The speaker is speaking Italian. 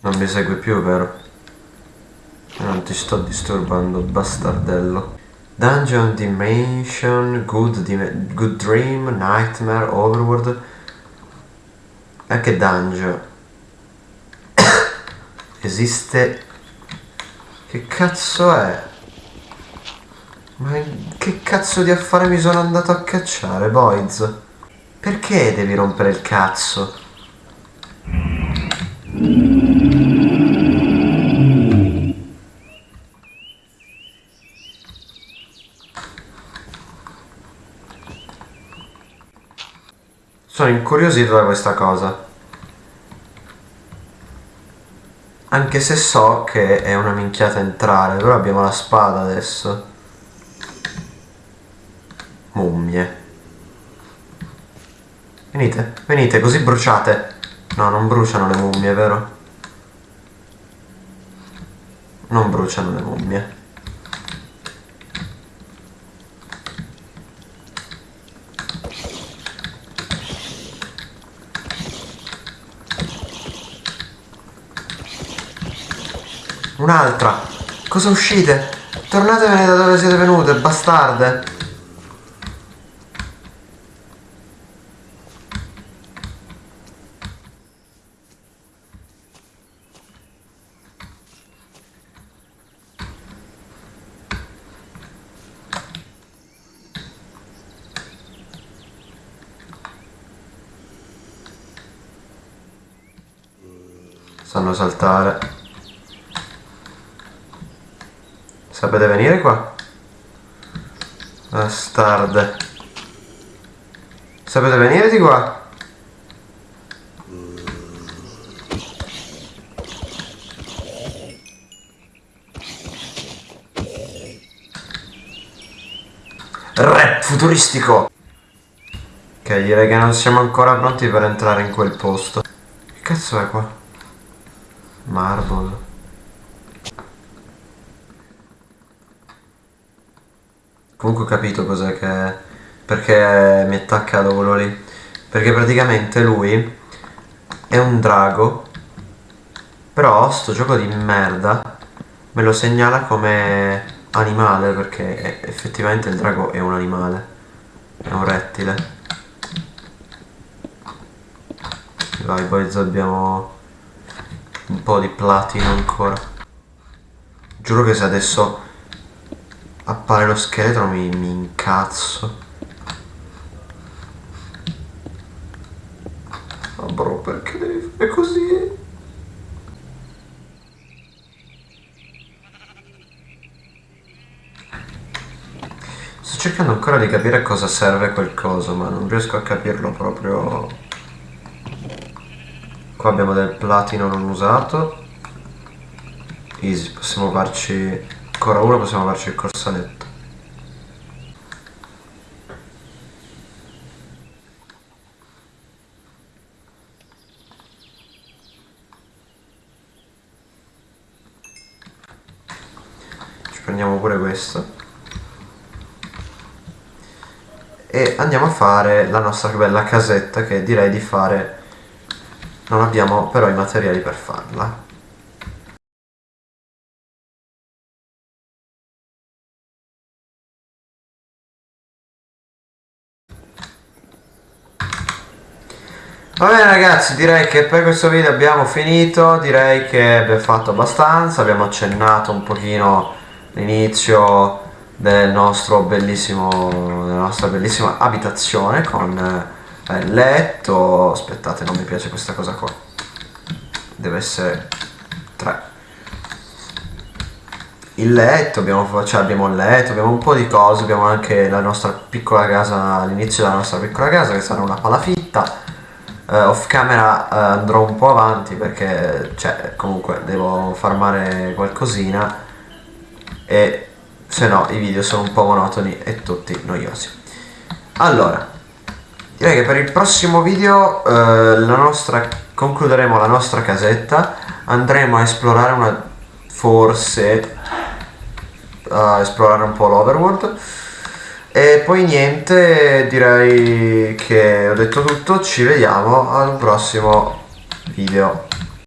non mi segui più, vero? Non ti sto disturbando, bastardello. Dungeon, Dimension, Good, Dim good Dream, Nightmare, Overworld. E che dungeon? Esiste... Che cazzo è? Ma che cazzo di affare mi sono andato a cacciare, boys? Perché devi rompere il cazzo? Sono incuriosito da questa cosa. Anche se so che è una minchiata entrare, però abbiamo la spada adesso. Mummie. Venite, venite, così bruciate. No, non bruciano le mummie, vero? Non bruciano le mummie. Un'altra! Cosa uscite? Tornatevene da dove siete venute, bastarde! Sanno saltare. Sapete venire qua? Bastarde. Sapete venire di qua? Rap futuristico! Ok, direi che non siamo ancora pronti per entrare in quel posto. Che cazzo è qua? Marble. Comunque ho capito cos'è che... Perché mi attacca da quello lì. Perché praticamente lui è un drago. Però sto gioco di merda me lo segnala come animale perché effettivamente il drago è un animale. È un rettile. Vai boys abbiamo un po' di platino ancora. Giuro che se adesso appare lo scheletro mi, mi incazzo ma bro perché devi fare così? sto cercando ancora di capire a cosa serve quel coso ma non riesco a capirlo proprio qua abbiamo del platino non usato. Easy possiamo farci ancora uno possiamo farci il corsaletto. Ci prendiamo pure questo. E andiamo a fare la nostra bella casetta che direi di fare non abbiamo però i materiali per farla. Va bene ragazzi, direi che per questo video abbiamo finito, direi che abbiamo fatto abbastanza, abbiamo accennato un pochino l'inizio del nostro bellissimo, della nostra bellissima abitazione con eh, letto, aspettate non mi piace questa cosa qua, deve essere 3 il letto, abbiamo, cioè abbiamo il letto, abbiamo un po' di cose, abbiamo anche la nostra piccola casa, l'inizio della nostra piccola casa che sarà una palafitta uh, off camera uh, andrò un po' avanti perché cioè, comunque devo farmare qualcosina e se no i video sono un po' monotoni e tutti noiosi. Allora direi che per il prossimo video uh, la nostra, concluderemo la nostra casetta. Andremo a esplorare una forse a esplorare un po' l'overworld. E poi niente, direi che ho detto tutto, ci vediamo al prossimo video.